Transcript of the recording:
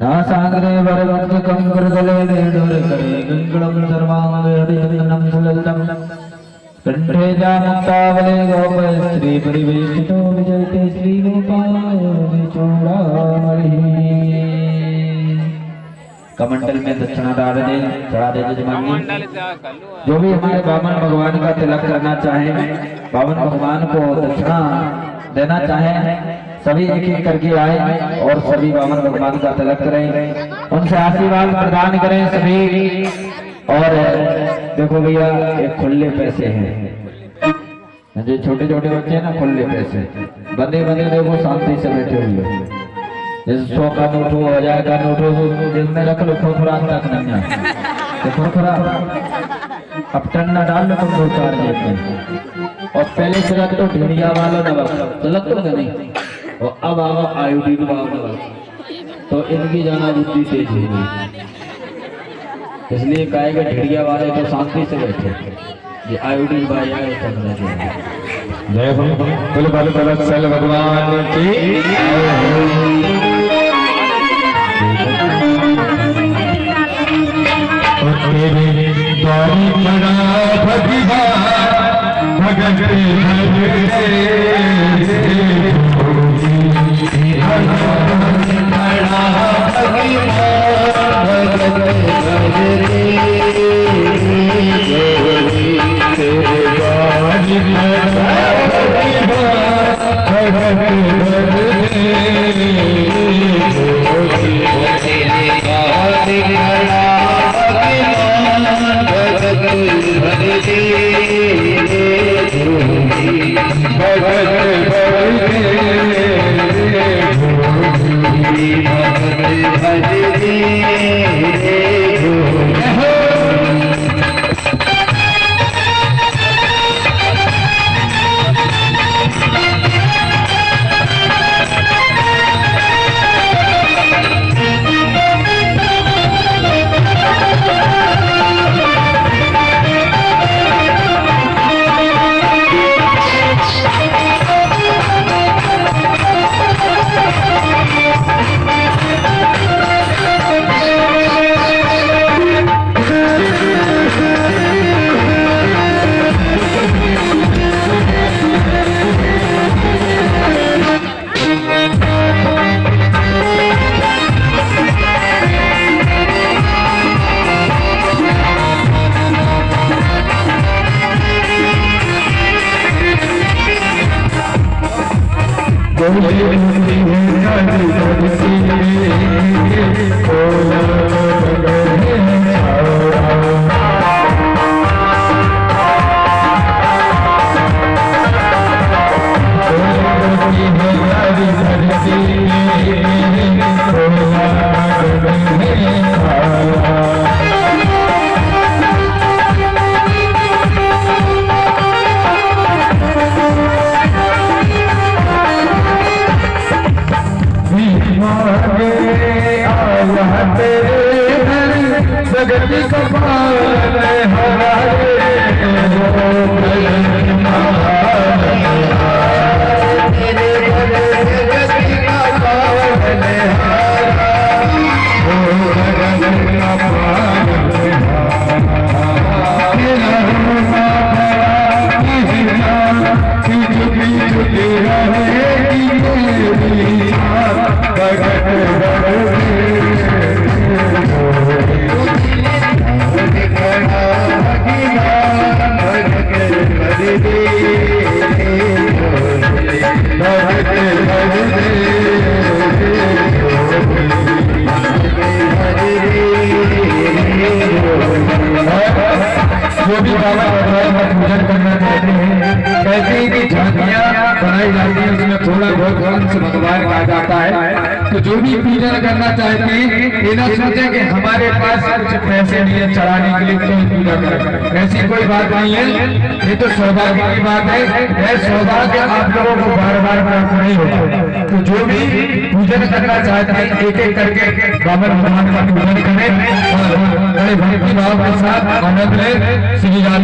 नासाग्रे वरवत्कं करतले वेणुरकरे गङ्गलं सर्वाङ्गे हरिचन्दनं सुललितं कण्ठे जामुक्तावले गोपस्त्री परिवेशितो विजयते। कमंडल में दक्षिणा डाल दे चढ़ा दे जजमानी जो भी हमारे बामन भगवान का तिलक करना चाहे बावन भगवान को दक्षिणा देना चाहे सभी एक एक करके आए और सभी बामन भगवान का तिलक करें। उनसे आशीर्वाद प्रदान करें सभी। और देखो भैया ये खुले पैसे हैं। जो छोटे छोटे बच्चे हैं ना खुले पैसे। बंदे बंदे देखो शांति से बैठे हुए हैं। सौ का नोट हो हज़ार का नोट हो जेब में रख लो, खुरखुरा तक नहीं है। तो खुरखुरा, अब टन्ना डाल लो तुम दो चार जेब में और पहले से रख तो ढिंडिया वालों ने बस तो लग तो नहीं। और अब आवा आयोडीन वालों ने तो इनकी जाना बुद्धि तेज हो इसलिए कहेगा ढिड़िया वाले तो शांति से बैठे। ये आयोडीन भाई आए चल रहे जय हो कुल बल बल सल भगवान आया तेरे द्वारी बड़ा कपाल भगत झांकियाँ बनाई जाती है, उसमें थोड़ा बहुत अंश भगवान का आ जाता है। तो जो भी पूजन करना चाहते हैं, ये ना सोचे कि हमारे पास कुछ पैसे नहीं है चढ़ाने के लिए तो पूजा करें? ऐसी कोई बात नहीं है। ये तो सौभाग्य की बात है। यह सौभाग्य आप लोगों को बार बार प्राप्त नहीं होगा। तो जो भी पूजन करना चाहते हैं एक एक करके बाबा भगवान का पूजन करें। और बड़े भक्ति भाव के साथ आनंद ले, श्री राम